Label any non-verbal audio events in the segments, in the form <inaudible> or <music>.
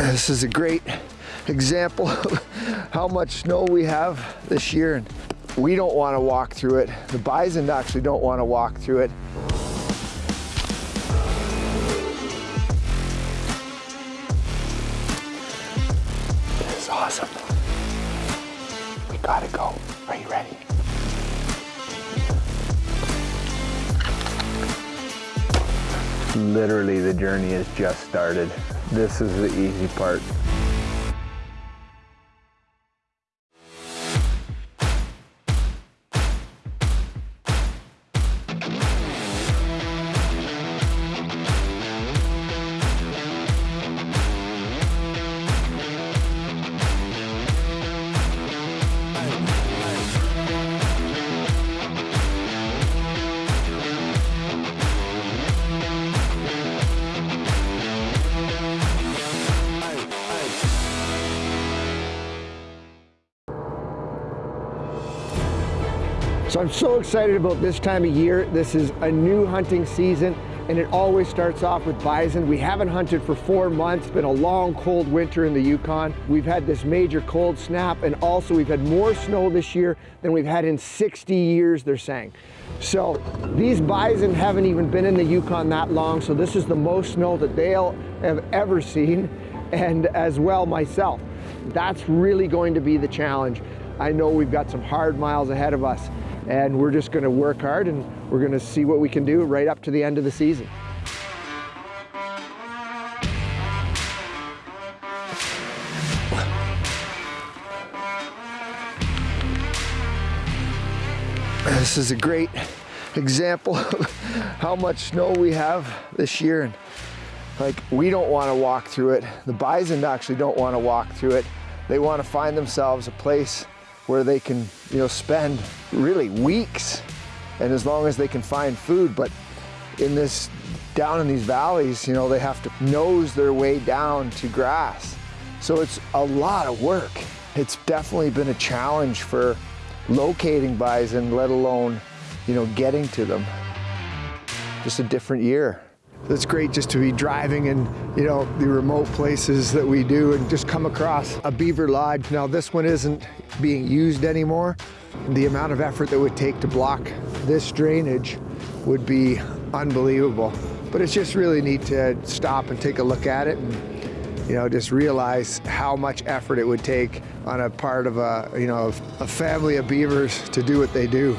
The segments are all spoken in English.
This is a great example <laughs> of how much snow we have this year and we don't want to walk through it. The bison actually don't want to walk through it. This is awesome. We gotta go. Are you ready? Literally the journey has just started. This is the easy part. So I'm so excited about this time of year. This is a new hunting season and it always starts off with bison. We haven't hunted for four months, been a long cold winter in the Yukon. We've had this major cold snap and also we've had more snow this year than we've had in 60 years, they're saying. So these bison haven't even been in the Yukon that long, so this is the most snow that they'll have ever seen and as well myself. That's really going to be the challenge. I know we've got some hard miles ahead of us and we're just going to work hard and we're going to see what we can do right up to the end of the season. This is a great example of <laughs> how much snow we have this year and like we don't want to walk through it. The bison actually don't want to walk through it. They want to find themselves a place where they can, you know, spend really weeks and as long as they can find food. But in this, down in these valleys, you know, they have to nose their way down to grass. So it's a lot of work. It's definitely been a challenge for locating bison, let alone, you know, getting to them. Just a different year. It's great just to be driving in, you know, the remote places that we do and just come across a beaver lodge. Now this one isn't being used anymore. The amount of effort that would take to block this drainage would be unbelievable. But it's just really neat to stop and take a look at it and, you know, just realize how much effort it would take on a part of a, you know, a family of beavers to do what they do.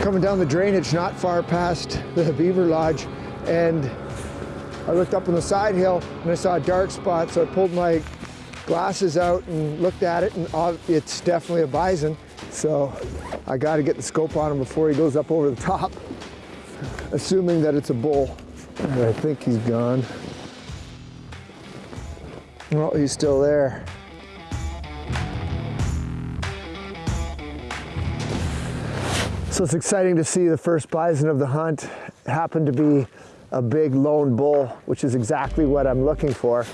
Coming down the drainage not far past the beaver lodge and I looked up on the side hill and I saw a dark spot, so I pulled my glasses out and looked at it, and it's definitely a bison. So I got to get the scope on him before he goes up over the top, assuming that it's a bull. And I think he's gone. Well, he's still there. So it's exciting to see the first bison of the hunt happen to be a big lone bull, which is exactly what I'm looking for.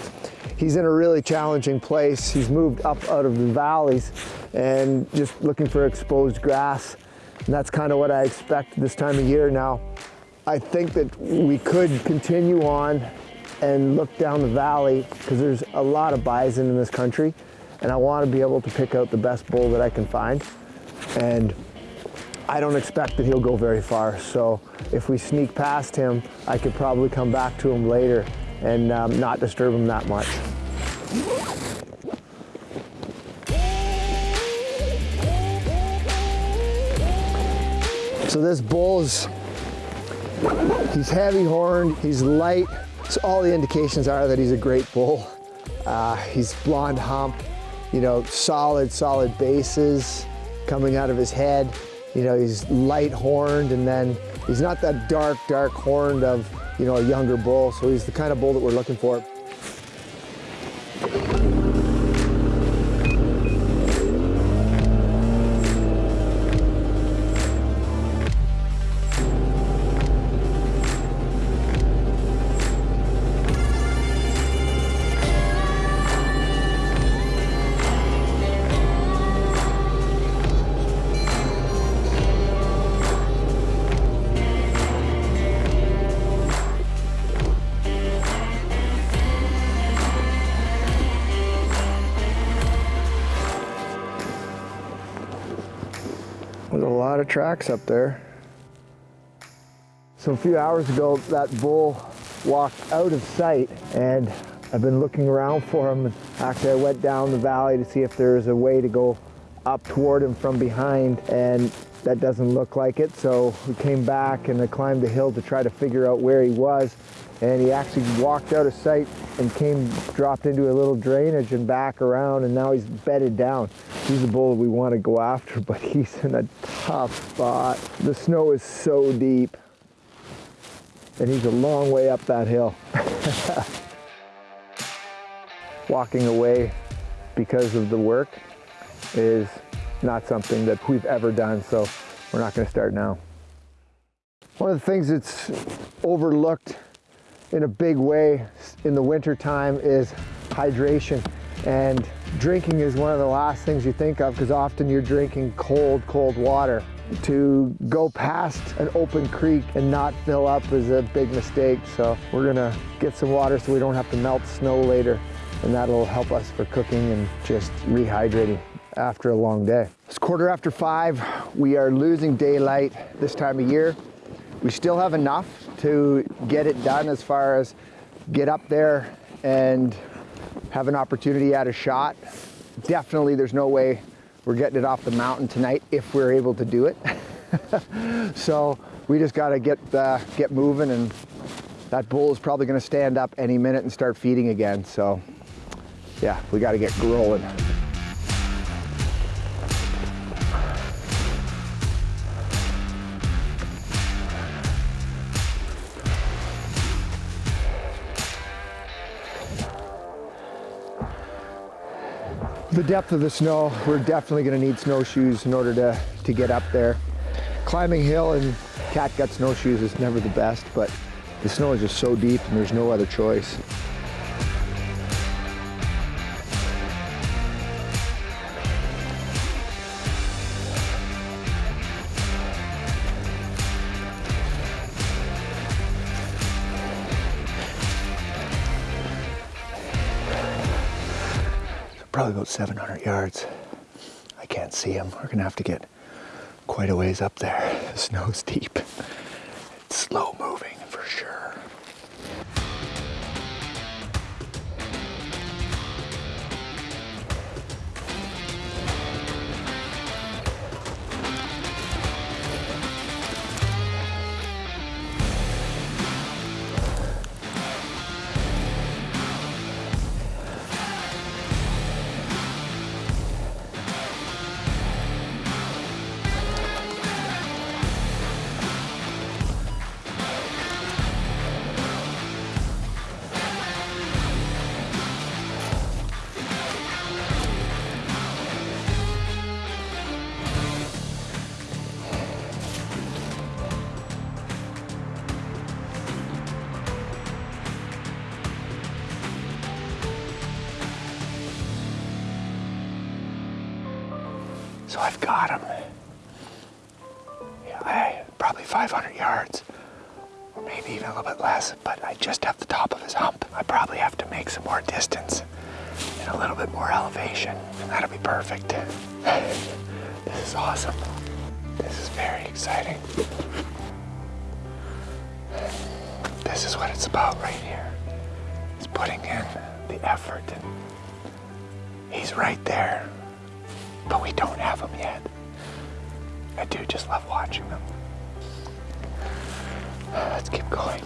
He's in a really challenging place. He's moved up out of the valleys and just looking for exposed grass. And that's kind of what I expect this time of year now. I think that we could continue on and look down the valley because there's a lot of bison in this country and I want to be able to pick out the best bull that I can find. And I don't expect that he'll go very far. So if we sneak past him, I could probably come back to him later and um, not disturb him that much. So this bull is, he's heavy horned, he's light. So all the indications are that he's a great bull. Uh, he's blonde hump, you know, solid, solid bases coming out of his head. You know, he's light horned and then he's not that dark, dark horned of, you know, a younger bull. So he's the kind of bull that we're looking for. Lot of tracks up there. So a few hours ago, that bull walked out of sight and I've been looking around for him. Actually, I went down the valley to see if there's a way to go up toward him from behind and that doesn't look like it. So we came back and I climbed the hill to try to figure out where he was. And he actually walked out of sight and came, dropped into a little drainage and back around and now he's bedded down. He's a bull we want to go after, <laughs> but he's in a tough spot. The snow is so deep and he's a long way up that hill. <laughs> Walking away because of the work is not something that we've ever done, so we're not gonna start now. One of the things that's overlooked in a big way in the winter time is hydration. And drinking is one of the last things you think of because often you're drinking cold, cold water. To go past an open creek and not fill up is a big mistake. So we're gonna get some water so we don't have to melt snow later. And that'll help us for cooking and just rehydrating after a long day. It's quarter after five. We are losing daylight this time of year. We still have enough to get it done as far as get up there and have an opportunity at a shot. Definitely there's no way we're getting it off the mountain tonight if we're able to do it. <laughs> so we just got to get, uh, get moving and that bull is probably going to stand up any minute and start feeding again. So yeah, we got to get rolling. The depth of the snow, we're definitely gonna need snowshoes in order to, to get up there. Climbing hill and catgut snowshoes is never the best, but the snow is just so deep and there's no other choice. Probably about 700 yards. I can't see him. We're gonna have to get quite a ways up there. <laughs> The snow's deep. It's slow moving So I've got him. Yeah, I, probably 500 yards, or maybe even a little bit less, but I just have the top of his hump. I probably have to make some more distance and a little bit more elevation, and that'll be perfect. <laughs> this is awesome. This is very exciting. This is what it's about right here. It's putting in the effort and he's right there but we don't have them yet. I do just love watching them. Let's keep going.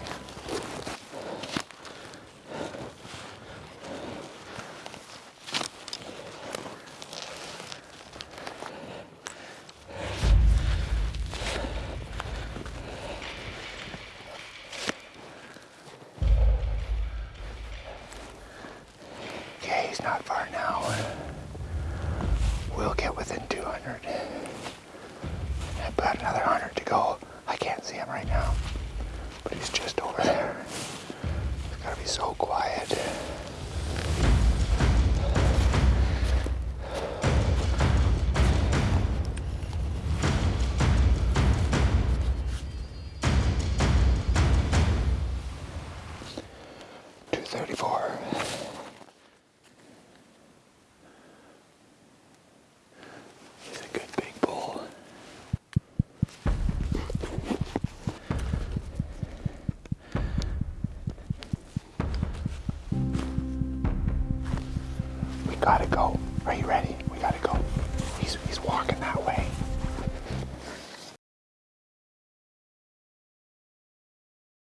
He's not far now will get within 200. About another 100 to go. I can't see him right now, but he's just over there. It's gotta be so quiet. Gotta go. Are you ready? We gotta go. He's, he's walking.